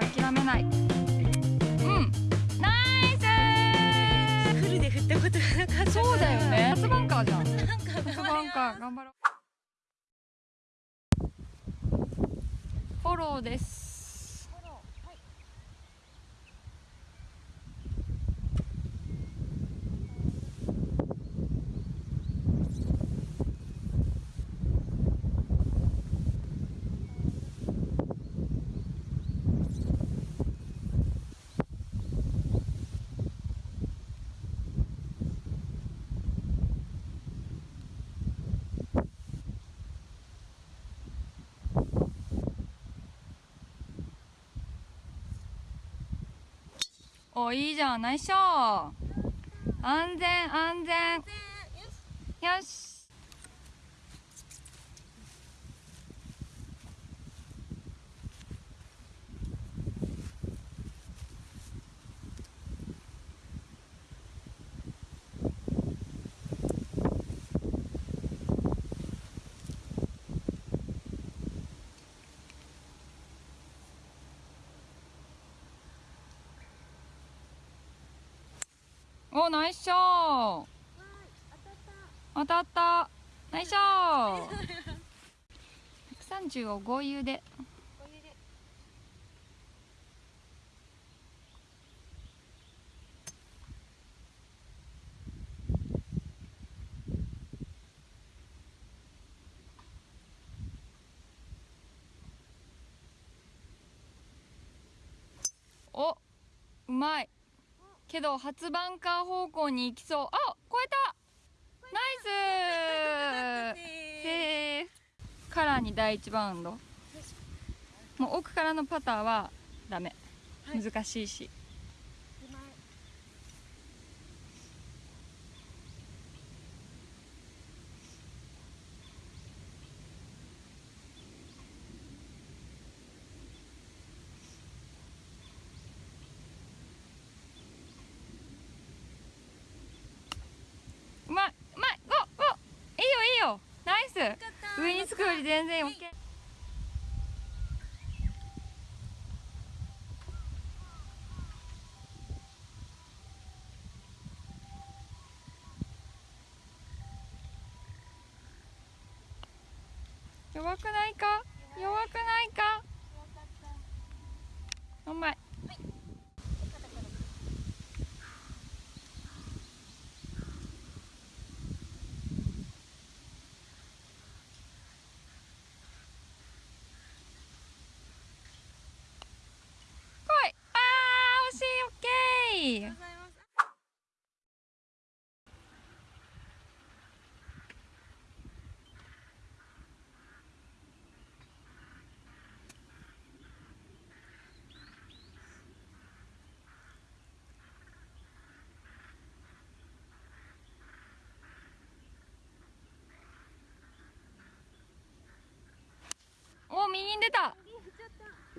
諦めない。うん。ナイフルで振ったことがなかったスそうだよね。初バンカーじゃん。バンカー頑張ろう。フォローですおいいじゃん。ナイスショー。安全安全。よし。おナイスショー。当たった。ナイスショー。130を合油で。おうまい。けど初バンカー方向に行きそう。あ超えた。ナイス。セー。フカラーに第一バウンド。もう奥からのパターはダメ。はい。難しいしうまいうまいゴーゴーいいよいいよナイス上につくより全然 OK 弱くないか？弱くないか？うまい来いあー惜しいオッケーお右に出た。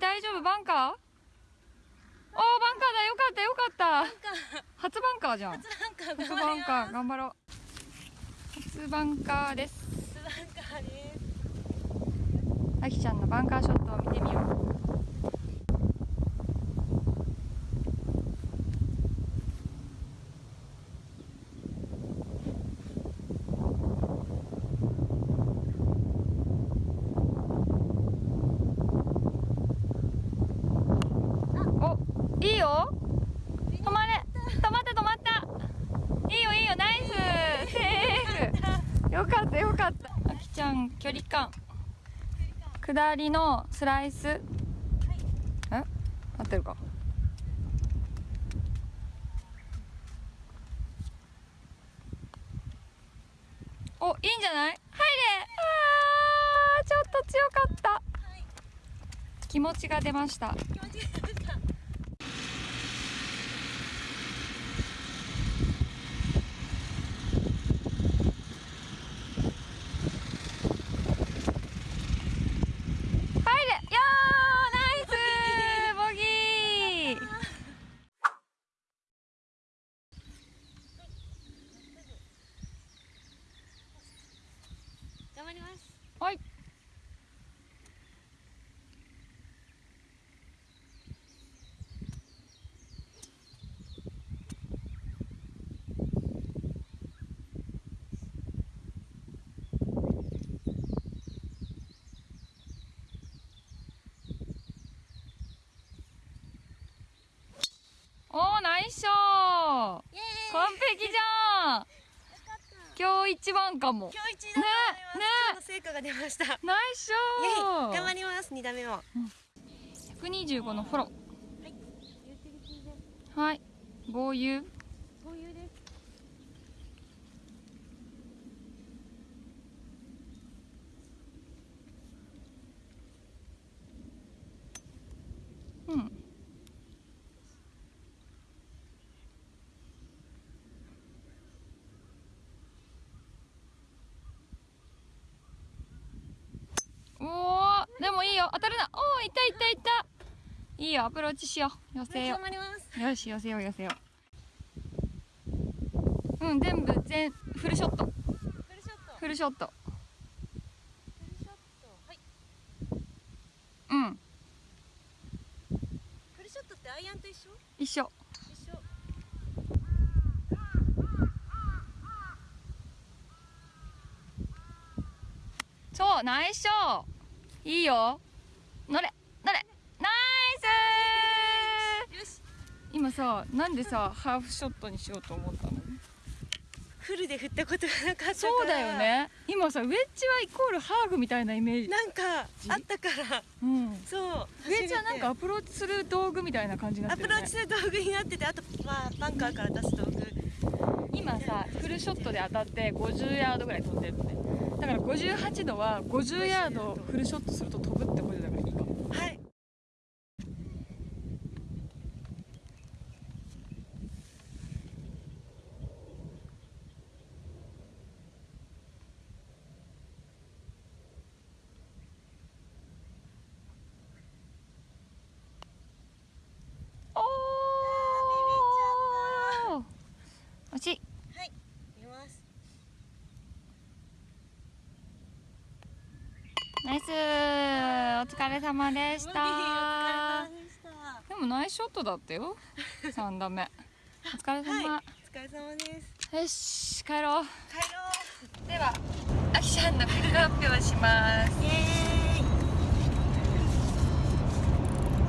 大丈夫？バンカー？おーバンカーだ。よかったよかった。初バンカーじゃん。初バンカー頑張ろう。初バンカーです。なんかです。あきちゃんのバンカーショットを見てみようおいいよ止まれ止まった止まったいいよいいよナイスセーフよかったよかったあきちゃん下りのスライス。え？合ってるか？おいいんじゃない？入れ。あーちょっと強かった。気持ちが出ました。気持ちいいですかいしょ完璧じゃん。今日一番かも。今日一だね。ね成果が出ました。ナイスショ頑張ります。二打目も、百二十五のフォロー。はい、はい、豪遊。豪遊です。当たるな。おおいたいたいた。いいよアプローチしよう。寄せよう。よし寄せよう寄せよう。うん全部全フルショット。フルショット。フルショット。フルショット。はい。うん。フルショットってアイアンと一緒？一緒。一緒。そうナイスショー。いいよ今さなんでさハーフショットにしようと思ったの？フルで振ったことがなかったそうだよね。今さウェッジはイコールハーフみたいなイメージ。なんかあったから。うん。そうウェッジはなんかアプローチする道具みたいな感じになアプってるね。ローチする道具になっててあとまあバンカーから出す道具。今さフルショットで当たって50ヤードぐらい飛んでるのね。だから58度は50ヤードフルショットすると飛ぶってことだからいいかも。はいおー惜しいはい見ます。ナイス。お疲れ様でした。無理お疲れ様でした。でもナイスショットだったよ。3打目。お疲れ様、はいお疲れ様です。よし帰ろう。帰ろではあきちゃんのピックアップをします。うイエ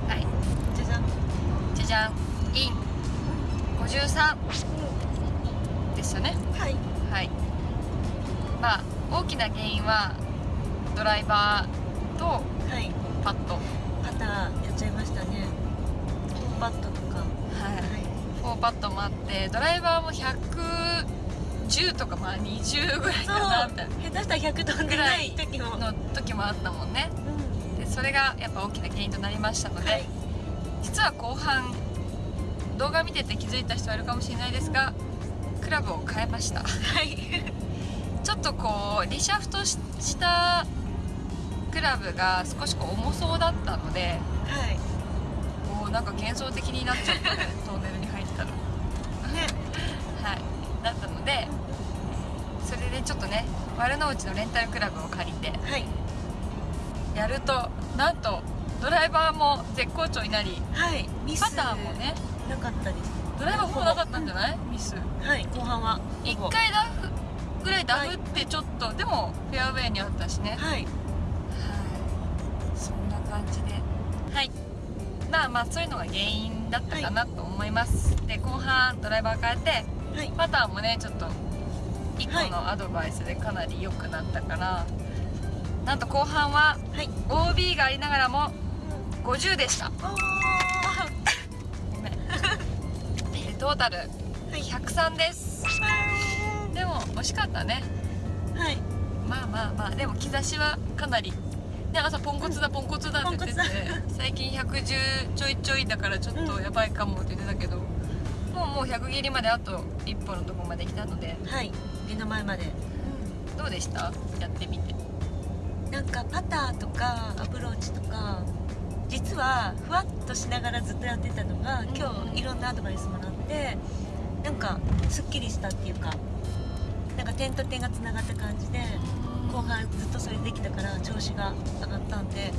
はい。ーイじゃじゃん。じゃじゃん。イン。53ですよね。はい。はい。まあ大きな原因はドライバーとはい。パット。パターやっちゃいましたね。バットとか。はい。4パットもあってドライバーも110とかまあ20ぐらいかなみたい下手したら100飛んでない時も。なの時もあったもんね。うん。でそれがやっぱ大きな原因となりましたので、はい。実は後半動画見てて気づいた人はいるかもしれないですがクラブを変えました。はい。ちょっとこうリシャフトししたクラブが少しこう重そうだったのではい。こうなんか幻想的になっちゃったねトンネルに入ったらね。はい。だったのでそれでちょっとね丸の内のレンタルクラブを借りてはい。やるとなんとドライバーも絶好調になりはい。ミスパターもねなかったですドライバーほぼなかったんじゃない？ミス。はい後半は。1ほぼ。回ダフぐらいダフってちょっと、でもフェアウェイにあったしね。はい。はい。そんな感じで。はい。まあまあそういうのが原因だったかなと思います、で後半ドライバー変えてはい。パターもねちょっと1個のアドバイスでかなり良くなったから、なんと後半ははい。OB がありながらも50でしたトータル。はい。103です。でも惜しかったね。はい。まあまあまあ。でも兆しはかなり。ね朝ポンコツだポンコツだって言ってて最近110ちょいちょいだからちょっとやばいかもって言ってたけど、もうもう100切りまであと一歩のとこまで来たのではい。目の前まで。どうでした？やってみて。なんかパターとかアプローチとか実はふわっとしながらずっとやってたのが今日いろんなアドバイスもらってなんかすっきりしたっていうかなんか点と点がつながった感じで後半ずっとそれできたから調子が上がったんで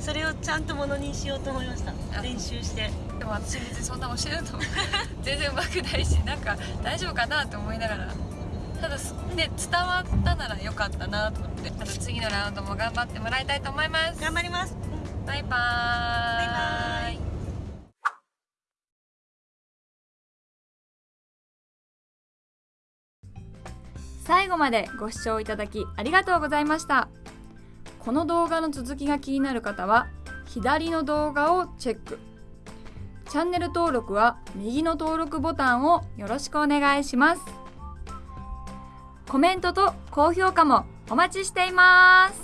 それをちゃんとものにしようと思いました。あ。練習して。でも私別にそんな教えると 全然うまくないしなんか大丈夫かなって思いながら。ただすね伝わったならよかったなと思ってまた次のラウンドも頑張ってもらいたいと思います。頑張りますバイバーイ。バイバ最後までご視聴いただきありがとうございました。この動画の続きが気になる方は左の動画をチェック。チャンネル登録は右の登録ボタンをよろしくお願いします。コメントと高評価もお待ちしています。